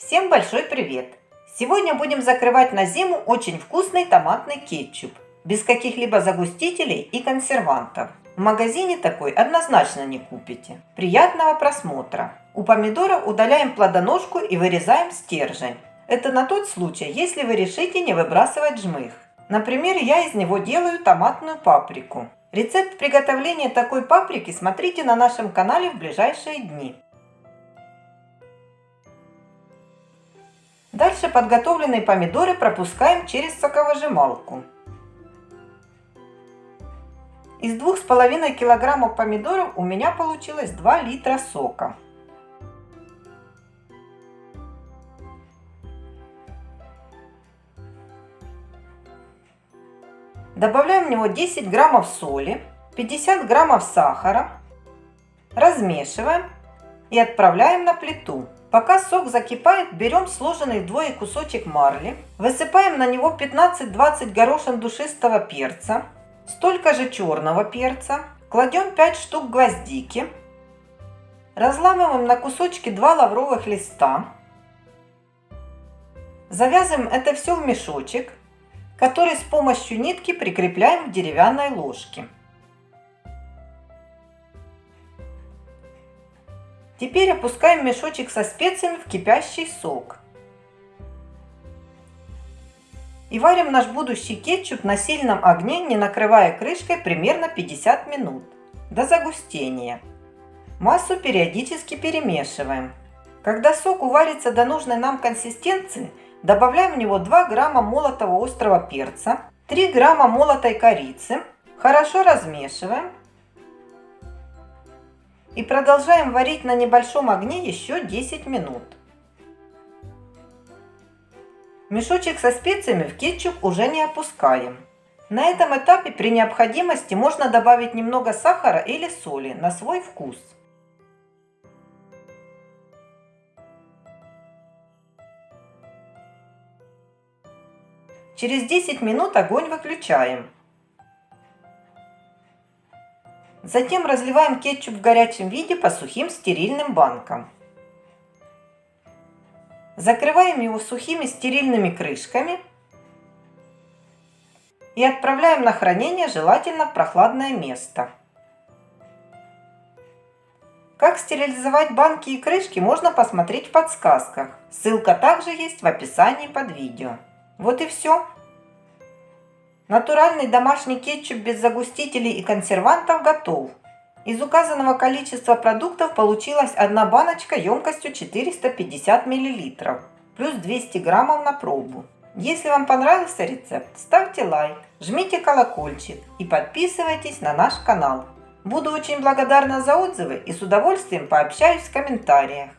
Всем большой привет! Сегодня будем закрывать на зиму очень вкусный томатный кетчуп, без каких-либо загустителей и консервантов. В магазине такой однозначно не купите. Приятного просмотра! У помидора удаляем плодоножку и вырезаем стержень. Это на тот случай, если вы решите не выбрасывать жмых. Например, я из него делаю томатную паприку. Рецепт приготовления такой паприки смотрите на нашем канале в ближайшие дни. Дальше подготовленные помидоры пропускаем через соковыжималку. Из 2,5 килограммов помидоров у меня получилось 2 литра сока. Добавляем в него 10 граммов соли, 50 граммов сахара, размешиваем и отправляем на плиту. Пока сок закипает, берем сложенный вдвое кусочек марли, высыпаем на него 15-20 горошин душистого перца, столько же черного перца, кладем 5 штук гвоздики, разламываем на кусочки 2 лавровых листа, завязываем это все в мешочек, который с помощью нитки прикрепляем к деревянной ложке. Теперь опускаем мешочек со специями в кипящий сок. И варим наш будущий кетчуп на сильном огне, не накрывая крышкой, примерно 50 минут, до загустения. Массу периодически перемешиваем. Когда сок уварится до нужной нам консистенции, добавляем в него 2 грамма молотого острого перца, 3 грамма молотой корицы, хорошо размешиваем и продолжаем варить на небольшом огне еще 10 минут. Мешочек со специями в кетчуп уже не опускаем. На этом этапе при необходимости можно добавить немного сахара или соли на свой вкус. Через 10 минут огонь выключаем. Затем разливаем кетчуп в горячем виде по сухим стерильным банкам. Закрываем его сухими стерильными крышками и отправляем на хранение желательно в прохладное место. Как стерилизовать банки и крышки можно посмотреть в подсказках. Ссылка также есть в описании под видео. Вот и все. Натуральный домашний кетчуп без загустителей и консервантов готов. Из указанного количества продуктов получилась одна баночка емкостью 450 мл, плюс 200 граммов на пробу. Если вам понравился рецепт, ставьте лайк, жмите колокольчик и подписывайтесь на наш канал. Буду очень благодарна за отзывы и с удовольствием пообщаюсь в комментариях.